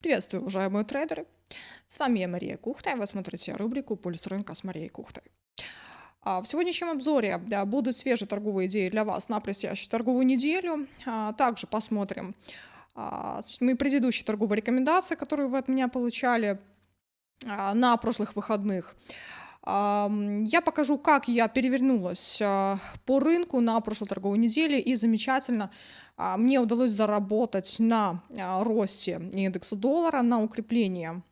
Приветствую, уважаемые трейдеры! С вами я, Мария Кухта, и вы смотрите рубрику «Пульс рынка» с Марией Кухтой. А, в сегодняшнем обзоре будут свежие торговые идеи для вас на предстоящую торговую неделю. А, также посмотрим а, мои предыдущие торговые рекомендации, которые вы от меня получали на прошлых выходных. Я покажу, как я перевернулась по рынку на прошлой торговой неделе и замечательно мне удалось заработать на росте индекса доллара, на укрепление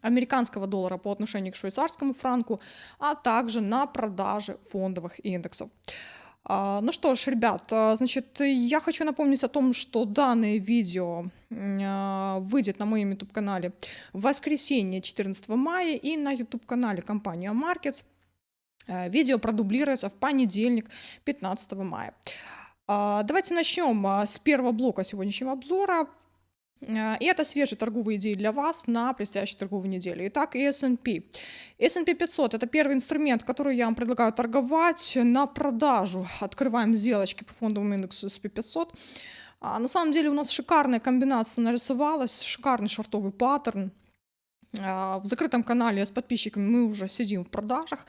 американского доллара по отношению к швейцарскому франку, а также на продаже фондовых индексов. А, ну что ж, ребят, а, значит, я хочу напомнить о том, что данное видео а, выйдет на моем YouTube-канале в воскресенье 14 мая и на YouTube-канале компания Markets. Видео продублируется в понедельник 15 мая. Давайте начнем с первого блока сегодняшнего обзора. А, и это свежие торговые идеи для вас на предстоящей торговой неделе. Итак, S&P. S&P 500 – это первый инструмент, который я вам предлагаю торговать на продажу. Открываем сделочки по фондовому индексу S&P 500. А на самом деле у нас шикарная комбинация нарисовалась, шикарный шортовый паттерн. А, в закрытом канале с подписчиками мы уже сидим в продажах.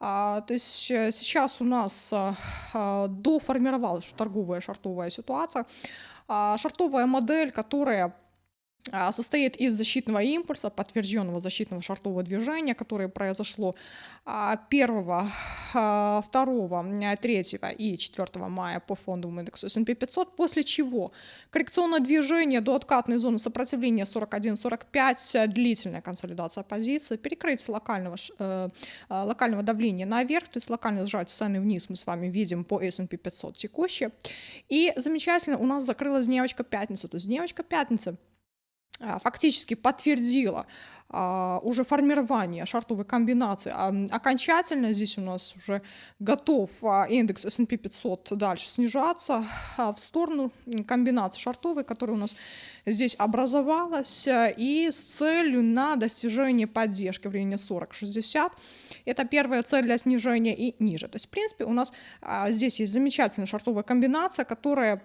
А, то есть э, сейчас у нас а, а, доформировалась торговая шортовая ситуация. Шартовая модель, которая состоит из защитного импульса, подтвержденного защитного шартового движения, которое произошло 1, 2, 3 и 4 мая по фондовому индексу S&P 500, после чего коррекционное движение до откатной зоны сопротивления 41-45, длительная консолидация позиции, перекрытие локального, э, э, локального давления наверх, то есть локально сжать цены вниз мы с вами видим по S&P 500 текущие. И замечательно у нас закрылась дневочка пятница, то есть дневочка пятница – а, фактически подтвердила а, уже формирование шартовой комбинации. А, окончательно здесь у нас уже готов а, индекс S&P 500 дальше снижаться а, в сторону комбинации шартовой, которая у нас здесь образовалась, а, и с целью на достижение поддержки в районе 40-60. Это первая цель для снижения и ниже. То есть, в принципе, у нас а, здесь есть замечательная шартовая комбинация, которая а,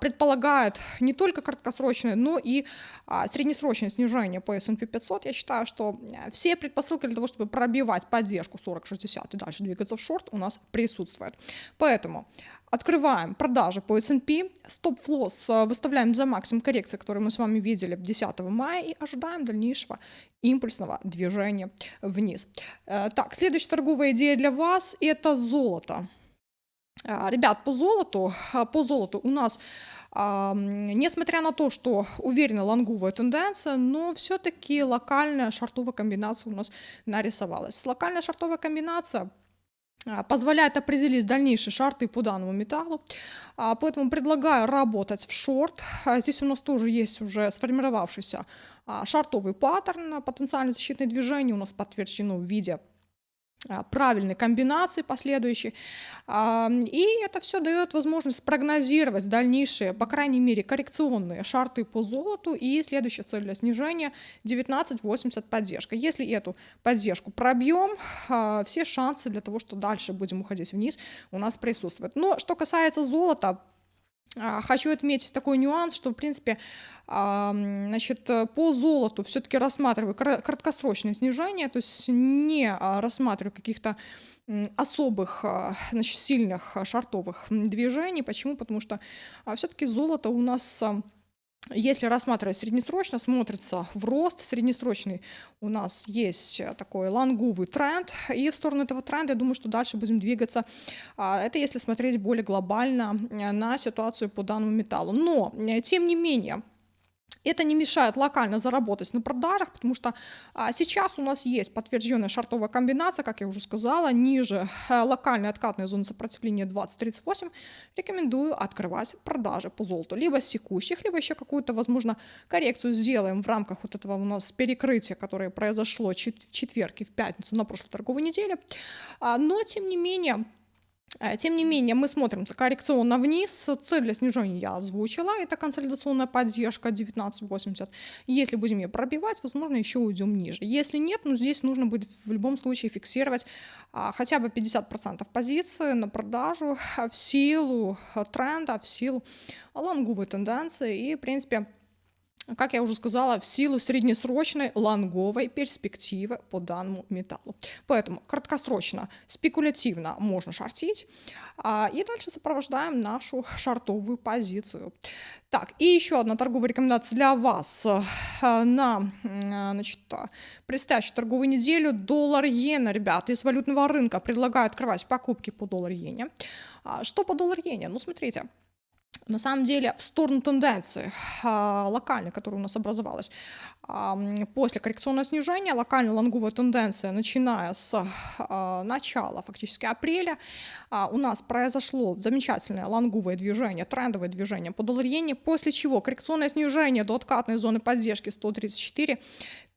предполагает не только краткосрочное, но и а, среднесрочное снижение по S&P 500. Я считаю, что все предпосылки для того, чтобы пробивать поддержку 40-60 и дальше двигаться в шорт, у нас присутствуют. Поэтому открываем продажи по S&P, стоп-флосс э, выставляем за максимум коррекции, который мы с вами видели 10 мая, и ожидаем дальнейшего импульсного движения вниз. Э, так, следующая торговая идея для вас – это золото. А, ребят, по золоту, а, по золоту у нас, несмотря на то, что уверенно лонговая тенденция, но все-таки локальная шартовая комбинация у нас нарисовалась. Локальная шартовая комбинация а, позволяет определить дальнейшие шарты по данному металлу. Поэтому предлагаю работать в шорт. Здесь у нас тоже есть уже сформировавшийся шартовый паттерн, потенциально защитное движение у нас подтверждено в виде а, правильной комбинации последующей. И это все дает возможность спрогнозировать дальнейшие, по крайней мере, коррекционные шарты по золоту и следующая цель для снижения 19.80 поддержка. Если эту поддержку пробьем, а, все шансы для того, что дальше будем уходить вниз, у нас присутствуют. Но что касается золота, а, хочу отметить такой нюанс, что, в принципе, значит, по золоту все-таки рассматриваю краткосрочное снижение, то есть не а, рассматриваю каких-то особых, а, значит, сильных шартовых движений. Почему? Потому что все-таки золото у нас если рассматривать среднесрочно, смотрится в рост среднесрочный. У нас есть такой лонговый тренд, и в сторону этого тренда, я думаю, что дальше будем двигаться. А, это если смотреть более глобально э, на ситуацию по данному металлу. Но, э, тем не менее, это не мешает локально заработать на продажах, потому что а, сейчас у нас есть подтвержденная шартовая комбинация, как я уже сказала, ниже а, локальной откатной зоны сопротивления 20-38. Рекомендую открывать продажи по золоту, либо с текущих, либо еще какую-то, возможно, коррекцию сделаем в рамках вот этого у нас перекрытия, которое произошло в четверг и в пятницу на прошлой торговой неделе. А, но, тем не менее, Э, тем не менее, мы смотрим коррекционно вниз. Цель для снижения я озвучила. Это консолидационная поддержка 19.80. Если будем ее пробивать, возможно, еще уйдем ниже. Если нет, ну здесь нужно будет в любом случае фиксировать а, хотя бы 50% позиции на продажу в силу тренда, в силу лонговой тенденции. И, в принципе, как я уже сказала, в силу среднесрочной лонговой перспективы по данному металлу. Поэтому краткосрочно, спекулятивно можно шортить. А, и дальше сопровождаем нашу шартовую позицию. Так, и еще одна торговая рекомендация для вас э, на значит, предстоящую торговую неделю. Доллар-иена, ребята, из валютного рынка предлагаю открывать покупки по доллар-иене. А, что по доллар-иене? Ну, смотрите, на самом деле в сторону тенденции а, локальной, которая у нас образовалась. А, после коррекционного снижения, локальная лонговая тенденция, начиная с а, начала фактически апреля, у нас произошло замечательное лонговое движение, трендовое движение по доллар после чего коррекционное снижение до откатной зоны поддержки 134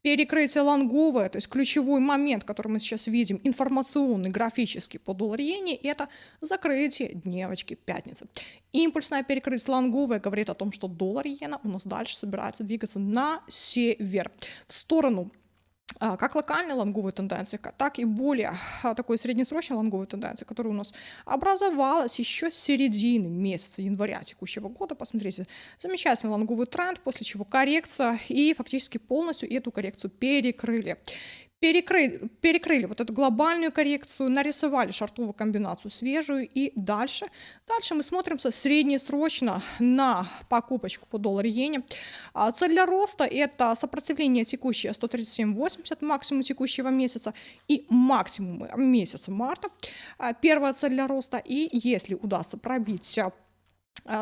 Перекрытие лонговое, то есть ключевой момент, который мы сейчас видим, информационный, графический по доллар-иене, это закрытие дневочки пятницы. Импульсное перекрытие лонговое говорит о том, что доллар-иена у нас дальше собирается двигаться на север, в сторону как локальная лонговая тенденция, так и более а, такой среднесрочной лонговой тенденции, которая у нас образовалась еще с середины месяца января текущего года. Посмотрите, замечательный лонговый тренд, после чего коррекция, и фактически полностью эту коррекцию перекрыли перекрыли, перекрыли вот эту глобальную коррекцию, нарисовали шартовую комбинацию свежую и дальше. Дальше мы смотримся среднесрочно на покупочку по доллар-иене. А цель для роста это сопротивление текущее 137.80, максимум текущего месяца и максимум месяца марта. А первая цель для роста и если удастся пробить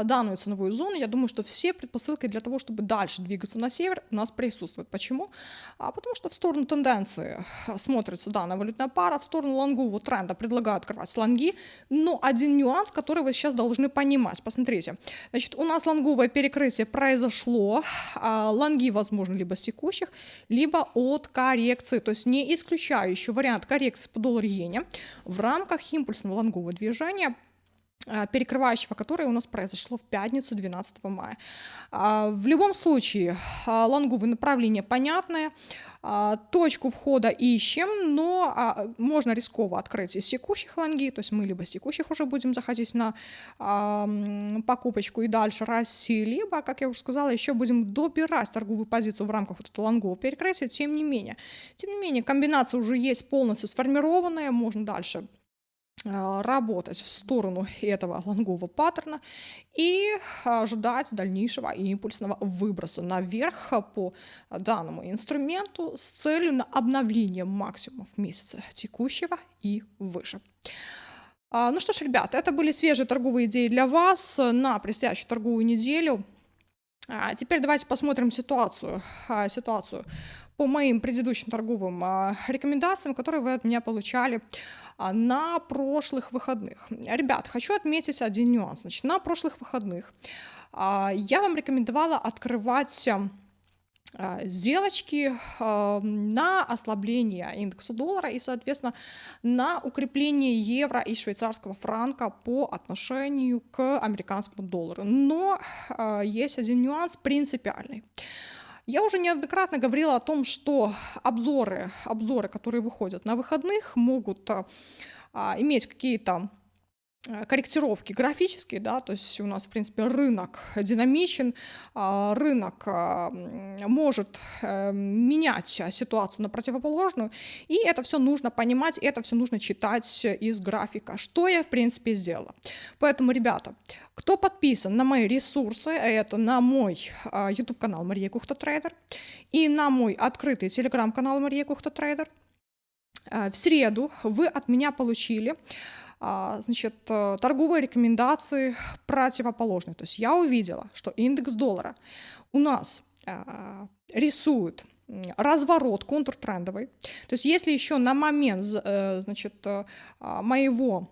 данную ценовую зону, я думаю, что все предпосылки для того, чтобы дальше двигаться на север, у нас присутствуют. Почему? А потому что в сторону тенденции смотрится данная валютная пара, в сторону лонгового тренда предлагаю открывать лонги, но один нюанс, который вы сейчас должны понимать. Посмотрите, значит, у нас лонговое перекрытие произошло, а лонги возможно либо с текущих, либо от коррекции, то есть не исключаю еще вариант коррекции по доллар-иене в рамках импульсного лонгового движения перекрывающего которое у нас произошло в пятницу 12 мая. А, в любом случае, а, лонговые направления понятные, точку входа ищем, но можно рисково открыть из секущих лонги, то есть мы либо с секущих уже будем заходить на покупочку и дальше расти, либо, как я уже сказала, еще будем добирать торговую позицию в рамках вот этого лонгового перекрытия, тем не менее. Тем не менее, комбинация уже есть полностью сформированная, можно дальше а, работать в сторону этого лонгового паттерна и ожидать дальнейшего импульсного выброса наверх по данному инструменту с целью на обновление максимумов месяца текущего и выше. А, ну что ж, ребята, это были свежие торговые идеи для вас на предстоящую торговую неделю. А теперь давайте посмотрим ситуацию, ситуацию по моим предыдущим торговым рекомендациям, которые вы от меня получали а, на прошлых выходных. Ребят, хочу отметить один нюанс. Значит, на прошлых выходных а, я вам рекомендовала открывать а, сделочки на ослабление индекса доллара и, соответственно, на укрепление евро и швейцарского франка по отношению к американскому доллару. Но есть один нюанс принципиальный. Я уже неоднократно говорила о том, что обзоры, обзоры, которые выходят на выходных, могут а, иметь какие-то корректировки графические, да, то есть у нас, в принципе, рынок динамичен, а, рынок может э, менять ситуацию на противоположную, и это все нужно понимать, это все нужно читать из графика, что я, в принципе, сделала. Поэтому, ребята, кто подписан на мои ресурсы, это на мой YouTube-канал Мария Кухта Трейдер и на мой открытый телеграм-канал Мария Кухта Трейдер, в среду вы от меня получили а, значит, э, торговые рекомендации противоположные. То есть я увидела, что индекс доллара у нас рисует разворот контртрендовый. То есть если еще на момент э, значит, э, моего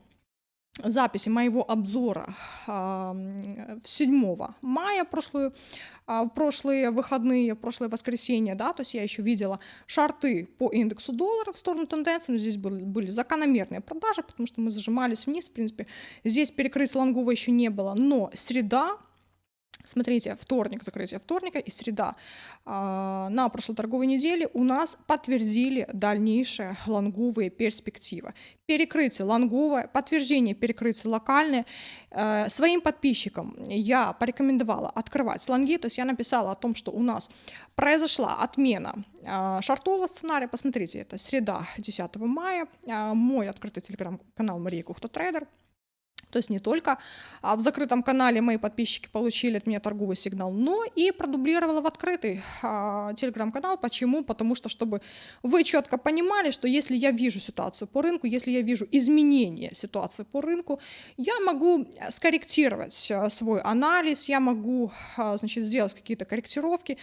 записи моего обзора 7 мая прошлую, а, в прошлые выходные, в прошлое воскресенье, да, то есть я еще видела шарты по индексу доллара в сторону тенденции, но здесь были, были закономерные продажи, потому что мы зажимались вниз, в принципе, здесь перекрыть лонгового еще не было, но среда, Смотрите, вторник, закрытие вторника и среда. А, на прошлой торговой неделе у нас подтвердили дальнейшие лонговые перспективы. Перекрытие лонговое, подтверждение перекрытия локальное. Э, своим подписчикам я порекомендовала открывать лонги, то есть я написала о том, что у нас произошла отмена а, шартового сценария. Посмотрите, это среда 10 мая, а, мой открытый телеграм-канал Мария Кухта Трейдер – то есть не только а в закрытом канале мои подписчики получили от меня торговый сигнал, но и продублировала в открытый а, телеграм-канал. Почему? Потому что, чтобы вы четко понимали, что если я вижу ситуацию по рынку, если я вижу изменение ситуации по рынку, я могу скорректировать а, свой анализ, я могу а, значит, сделать какие-то корректировки,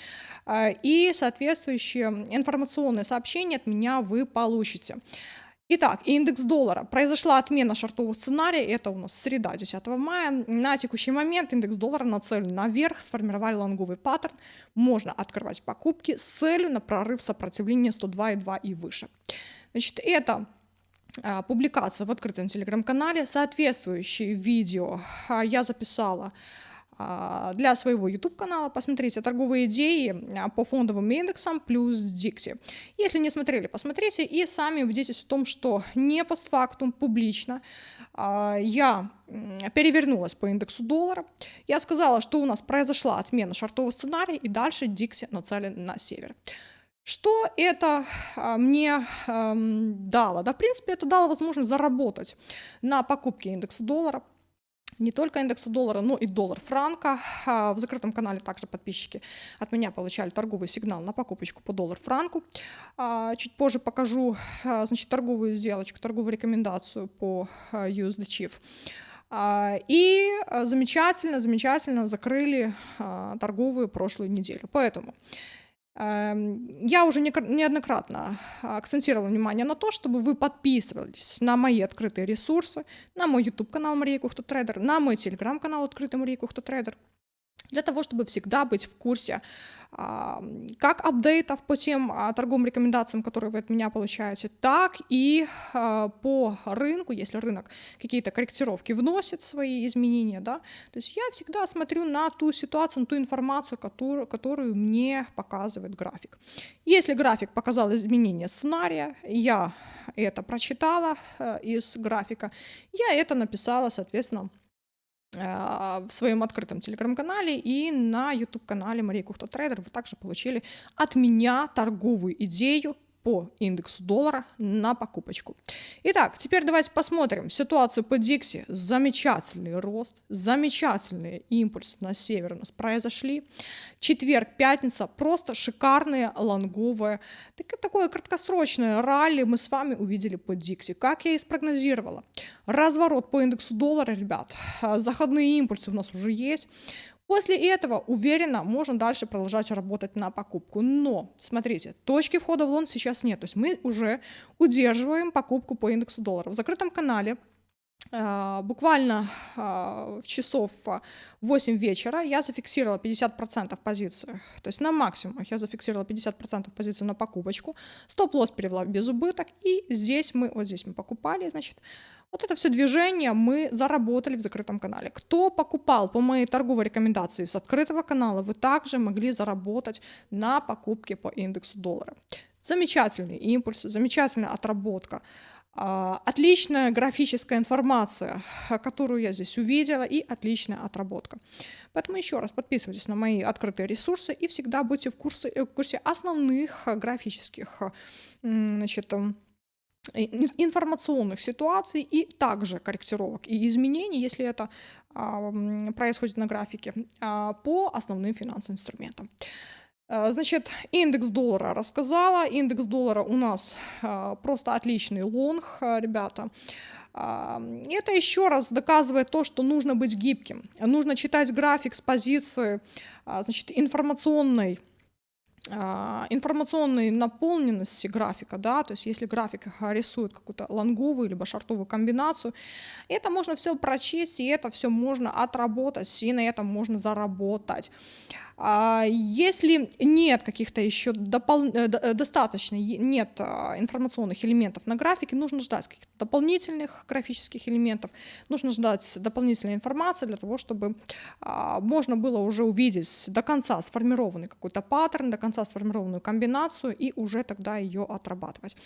и соответствующие информационные сообщения от меня вы получите. Итак, индекс доллара. Произошла отмена шартового сценария, это у нас среда 10 мая. На текущий момент индекс доллара нацелен наверх, сформировали лонговый паттерн. Можно открывать покупки с целью на прорыв сопротивления 102,2 и выше. Значит, это а, публикация в открытом телеграм-канале. Соответствующие видео а, я записала для своего YouTube-канала. Посмотрите торговые идеи а, по фондовым индексам плюс Dixie. Если не смотрели, посмотрите и сами убедитесь в том, что не постфактум, публично а, я перевернулась по индексу доллара. Я сказала, что у нас произошла отмена шартового сценария и дальше Dixie нацелен на север. Что это мне эм, дало? Да, в принципе, это дало возможность заработать на покупке индекса доллара не только индекса доллара, но и доллар франка. В закрытом канале также подписчики от меня получали торговый сигнал на покупочку по доллар франку. Чуть позже покажу значит, торговую сделочку, торговую рекомендацию по USD CHF. И замечательно, замечательно закрыли торговую прошлую неделю. Поэтому я уже неоднократно акцентировала внимание на то, чтобы вы подписывались на мои открытые ресурсы, на мой YouTube-канал Мария Кухта Трейдер, на мой телеграм-канал Открытый Мария Кухта Трейдер для того, чтобы всегда быть в курсе как апдейтов по тем а, торговым рекомендациям, которые вы от меня получаете, так и а, по рынку, если рынок какие-то корректировки вносит свои изменения, да, то есть я всегда смотрю на ту ситуацию, на ту информацию, которую, которую мне показывает график. Если график показал изменение сценария, я это прочитала э, из графика, я это написала, соответственно, в своем открытом телеграм-канале и на YouTube-канале Мария Кухта Трейдер. Вы также получили от меня торговую идею по индексу доллара на покупочку. Итак, теперь давайте посмотрим ситуацию по Dixie. Замечательный рост, замечательный импульс на север у нас произошли. Четверг, пятница, просто шикарные лонговые, так, такое краткосрочное ралли мы с вами увидели по Dixie. Как я и спрогнозировала. Разворот по индексу доллара, ребят, заходные импульсы у нас уже есть. После этого, уверенно, можно дальше продолжать работать на покупку. Но, смотрите, точки входа в лон сейчас нет. То есть мы уже удерживаем покупку по индексу доллара. В закрытом канале Uh, буквально uh, в часов 8 вечера я зафиксировала 50% позиции, то есть на максимум я зафиксировала 50% позиции на покупочку, стоп-лосс перевела без убыток, и здесь мы, вот здесь мы покупали, значит, вот это все движение мы заработали в закрытом канале. Кто покупал по моей торговой рекомендации с открытого канала, вы также могли заработать на покупке по индексу доллара. Замечательный импульс, замечательная отработка. А, отличная графическая информация, которую я здесь увидела, и отличная отработка. Поэтому еще раз подписывайтесь на мои открытые ресурсы и всегда будьте в курсе, в курсе основных графических значит, информационных ситуаций и также корректировок и изменений, если это а, происходит на графике, а, по основным финансовым инструментам. А, значит, индекс доллара рассказала. Индекс доллара у нас просто отличный лонг, ребята. Это еще раз доказывает то, что нужно быть гибким. Нужно читать график с позиции значит, информационной а, информационной наполненности графика, да, то есть если график рисует какую-то лонговую либо шартовую комбинацию, это можно все прочесть, и это все можно отработать, и на этом можно заработать. А, если нет каких-то еще допол... Э, э, достаточно, нет а, информационных элементов на графике, нужно ждать каких-то дополнительных графических элементов, нужно ждать дополнительной информации для того, чтобы а, можно было уже увидеть до конца сформированный какой-то паттерн, до конца сформированную комбинацию и уже тогда ее отрабатывать.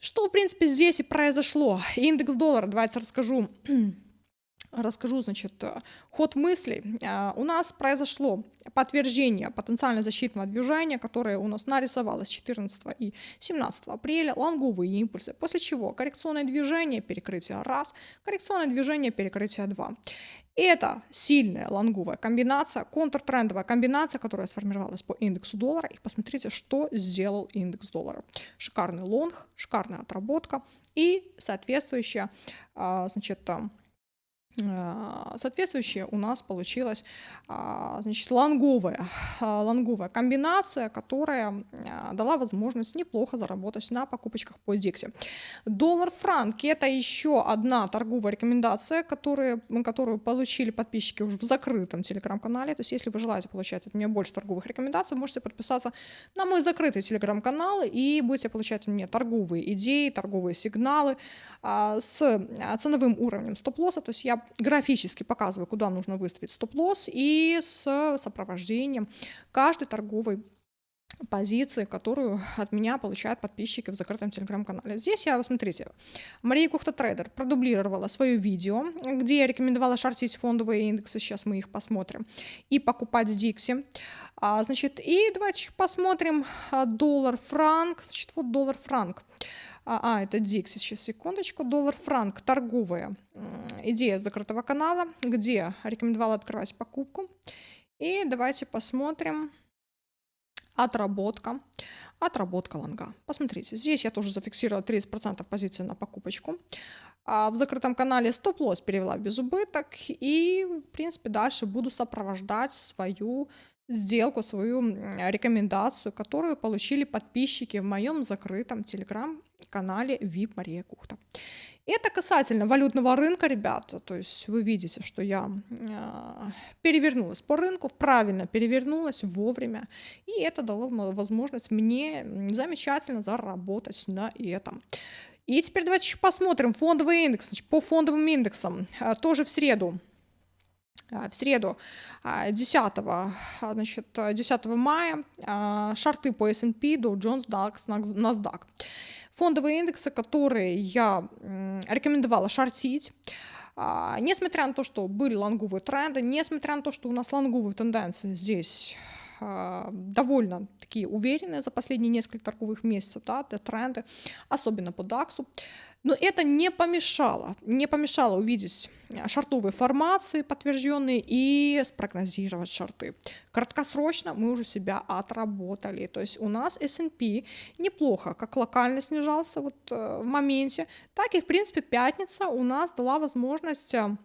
Что, в принципе, здесь и произошло. Индекс доллара, давайте расскажу расскажу, значит, э, ход мыслей. А, у нас произошло подтверждение потенциально защитного движения, которое у нас нарисовалось 14 и 17 апреля, лонговые импульсы, после чего коррекционное движение, перекрытие раз, коррекционное движение, перекрытие два. Это сильная лонговая комбинация, контртрендовая комбинация, которая сформировалась по индексу доллара. И посмотрите, что сделал индекс доллара. Шикарный лонг, шикарная отработка и соответствующая, а, значит, а, соответствующая у нас получилась а, значит, лонговая, а, лонговая комбинация, которая дала возможность неплохо заработать на покупочках по Дикси. Доллар-франк – это еще одна торговая рекомендация, которые, которую получили подписчики уже в закрытом телеграм-канале. То есть если вы желаете получать от меня больше торговых рекомендаций, можете подписаться на мой закрытый телеграм-канал и будете получать от меня торговые идеи, торговые сигналы с ценовым уровнем стоп-лосса. То есть я графически показываю, куда нужно выставить стоп-лосс и с сопровождением каждой торговой позиции, которую от меня получают подписчики в закрытом телеграм-канале. Здесь я, смотрите, Мария Кухта Трейдер продублировала свое видео, где я рекомендовала шортить фондовые индексы, сейчас мы их посмотрим, и покупать Dixie. А, значит, и давайте посмотрим а, доллар-франк, значит, вот доллар-франк. А, а, это Dixie, сейчас секундочку, доллар-франк, торговая идея закрытого канала, где рекомендовала открывать покупку. И давайте посмотрим отработка, отработка лонга. Посмотрите, здесь я тоже зафиксировала 30% позиции на покупочку. А в закрытом канале стоп-лосс перевела без убыток и, в принципе, дальше буду сопровождать свою сделку, свою рекомендацию, которую получили подписчики в моем закрытом телеграм-канале VIP Мария Кухта. Это касательно валютного рынка, ребята. То есть вы видите, что я э, перевернулась по рынку, правильно перевернулась вовремя. И это дало возможность мне замечательно заработать на этом. И теперь давайте еще посмотрим фондовый индекс. Значит, по фондовым индексам э, тоже в среду в среду 10, значит, 10 мая шарты по S&P, Dow Jones, DAX, NASDAQ. Фондовые индексы, которые я рекомендовала шортить, несмотря на то, что были лонговые тренды, несмотря на то, что у нас лонговые тенденции здесь довольно такие уверенные за последние несколько торговых месяцев, да, тренды, особенно по DAX, но это не помешало, не помешало увидеть э, шартовые формации подтвержденные и спрогнозировать шарты. Краткосрочно мы уже себя отработали. То есть у нас S&P неплохо, как локально снижался вот э, в моменте, так и в принципе пятница у нас дала возможность э,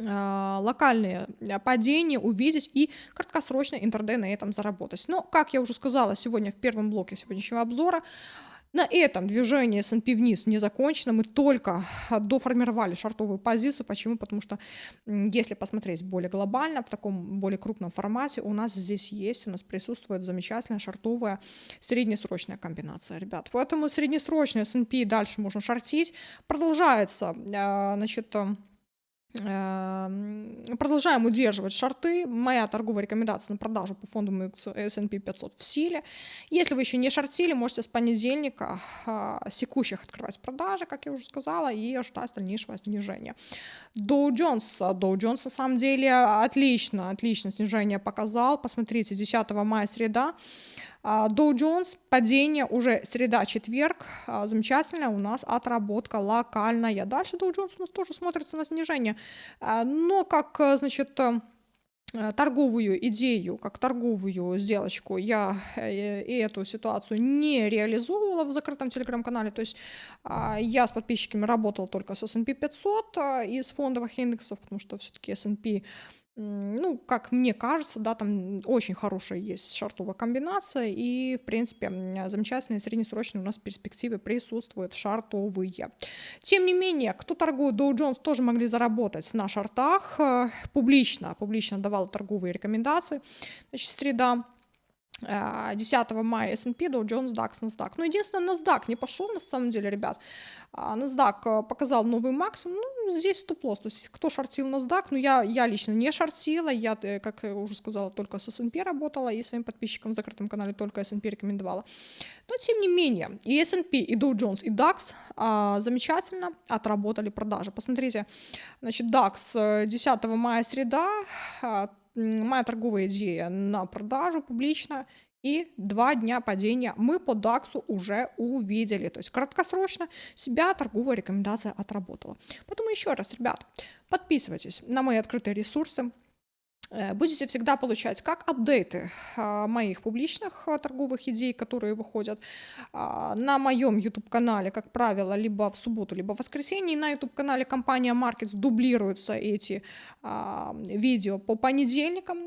локальные падения увидеть и краткосрочно интрадей на этом заработать. Но, как я уже сказала сегодня в первом блоке сегодняшнего обзора, на этом движение S&P вниз не закончено, мы только доформировали шартовую позицию. Почему? Потому что если посмотреть более глобально, в таком более крупном формате, у нас здесь есть, у нас присутствует замечательная шартовая среднесрочная комбинация, ребят. Поэтому среднесрочный S&P дальше можно шортить. Продолжается, а, значит, Эм, продолжаем удерживать шорты. Моя торговая рекомендация на продажу по фонду S&P 500 в силе. Если вы еще не шортили, можете с понедельника а, секущих открывать продажи, как я уже сказала, и ждать дальнейшего снижения. Dow Jones. Dow Jones на самом деле отлично, отлично снижение показал. Посмотрите, 10 мая среда. А, Dow Jones, падение уже среда-четверг, а, замечательная у нас отработка локальная. Дальше Dow Jones у нас тоже смотрится на снижение, а, но как, значит, э, торговую идею, как торговую сделочку я э, и эту ситуацию не реализовывала в закрытом телеграм-канале, то есть я с подписчиками работала только с S&P 500 из фондовых индексов, потому что все-таки S&P Ну, как мне кажется, да, там очень хорошая есть шартовая комбинация, и, в принципе, замечательные среднесрочные у нас перспективы присутствуют шартовые. Тем не менее, кто торгует Dow Jones, тоже могли заработать на шартах э, публично, публично давала торговые рекомендации. Значит, среда. А, 10 мая S&P, Dow Jones, DAX, NASDAQ. Но единственное, NASDAQ не пошел, на самом деле, ребят. А, NASDAQ э, показал новый максимум. Ну, здесь стоп-лосс. То есть, кто шортил NASDAQ, ну, я, я лично не шортила. Я, э, как я уже сказала, только с S&P работала. И своим подписчикам в закрытом канале только S&P рекомендовала. Но, тем не менее, и S&P, и Dow Jones, и DAX а, замечательно отработали продажи. Посмотрите, значит, DAX 10 э, мая среда, а, моя торговая идея на продажу публично, и два дня падения мы по DAX уже увидели. То есть краткосрочно себя торговая рекомендация отработала. Поэтому еще раз, ребят, подписывайтесь на мои открытые ресурсы, будете всегда получать как апдейты а, моих публичных а, торговых идей, которые выходят на моем YouTube-канале, как правило, либо в субботу, либо в воскресенье. И на YouTube-канале компания Markets дублируются эти видео по понедельникам.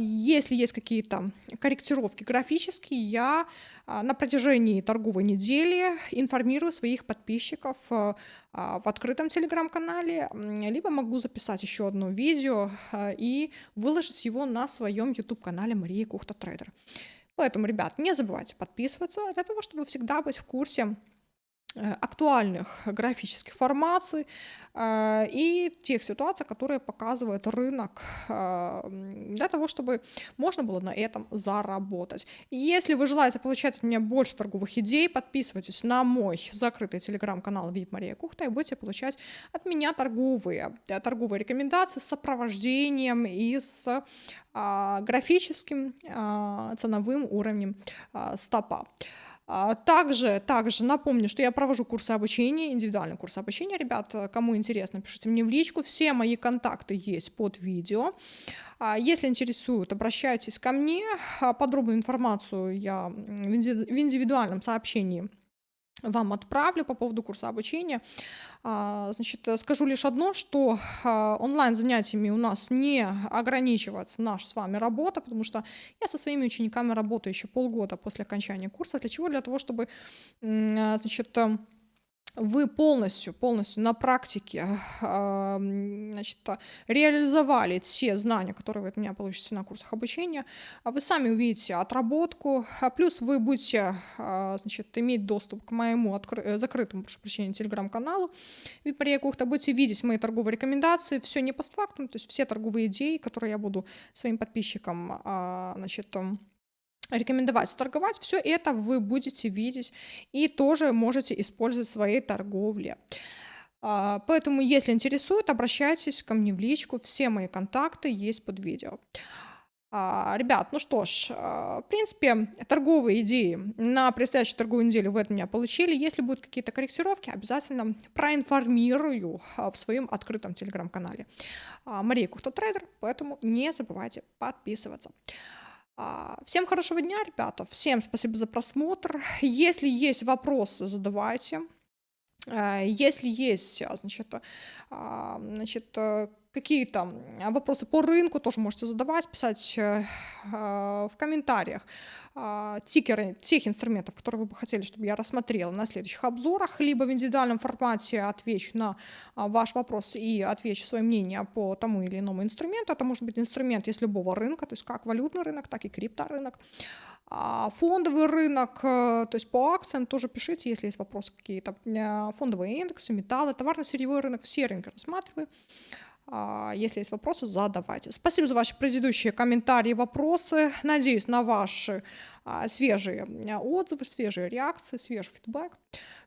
Если есть какие-то корректировки графические, я на протяжении торговой недели информирую своих подписчиков в открытом телеграм-канале, либо могу записать еще одно видео и выложить его на своем YouTube-канале Марии Кухта Трейдер. Поэтому, ребят, не забывайте подписываться для того, чтобы всегда быть в курсе Э, актуальных графических формаций э, и тех ситуаций, которые показывает рынок э, для того, чтобы можно было на этом заработать. если вы желаете получать от меня больше торговых идей, подписывайтесь на мой закрытый телеграм-канал VIP Мария Кухта и будете получать от меня торговые, торговые рекомендации с сопровождением и с графическим ценовым уровнем стопа. А, также, также напомню, что я провожу курсы обучения, индивидуальный курс обучения, ребят, кому интересно, пишите мне в личку, все мои контакты есть под видео. А, если интересует, обращайтесь ко мне, а, подробную информацию я в индивидуальном сообщении вам отправлю по поводу курса обучения. А, значит, скажу лишь одно, что а, онлайн-занятиями у нас не ограничивается наша с вами работа, потому что я со своими учениками работаю еще полгода после окончания курса. Для чего? Для того, чтобы а, значит, вы полностью, полностью на практике значит, реализовали все знания, которые вы от меня получите на курсах обучения, а вы сами увидите отработку, а плюс вы будете значит, иметь доступ к моему откры- э, закрытому, прошу прощения, телеграм-каналу Випария Кухта, будете видеть мои торговые рекомендации, все не постфактум, то есть все торговые идеи, которые я буду своим подписчикам значит, рекомендовать торговать, все это вы будете видеть и тоже можете использовать в своей торговле. А, поэтому, если интересует, обращайтесь ко мне в личку, все мои контакты есть под видео. А, ребят, ну что ж, а, в принципе, торговые идеи на предстоящую торговую неделю вы от меня получили. Если будут какие-то корректировки, обязательно проинформирую в своем открытом телеграм-канале. Мария Кухта Трейдер, поэтому не забывайте подписываться. А, всем хорошего дня, ребята. Всем спасибо за просмотр. Если есть вопросы, задавайте. А, если есть, значит, а, значит э, какие-то вопросы по рынку тоже можете задавать, писать э, в комментариях а, тикеры тех инструментов, которые вы бы хотели, чтобы я рассмотрела на следующих обзорах, либо в индивидуальном формате отвечу на а, ваш вопрос и отвечу свое мнение по тому или иному инструменту. Это может быть инструмент из любого рынка, то есть как валютный рынок, так и крипторынок. А, фондовый рынок, э, то есть по акциям тоже пишите, если есть вопросы какие-то. Э, фондовые индексы, металлы, товарно-сырьевой рынок, все рынки рассматриваю. А, если есть вопросы, задавайте. Спасибо за ваши предыдущие комментарии вопросы. Надеюсь на ваши а, свежие а, отзывы, свежие реакции, свежий фидбэк.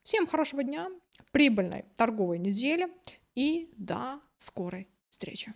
Всем хорошего дня, прибыльной торговой недели и до скорой встречи.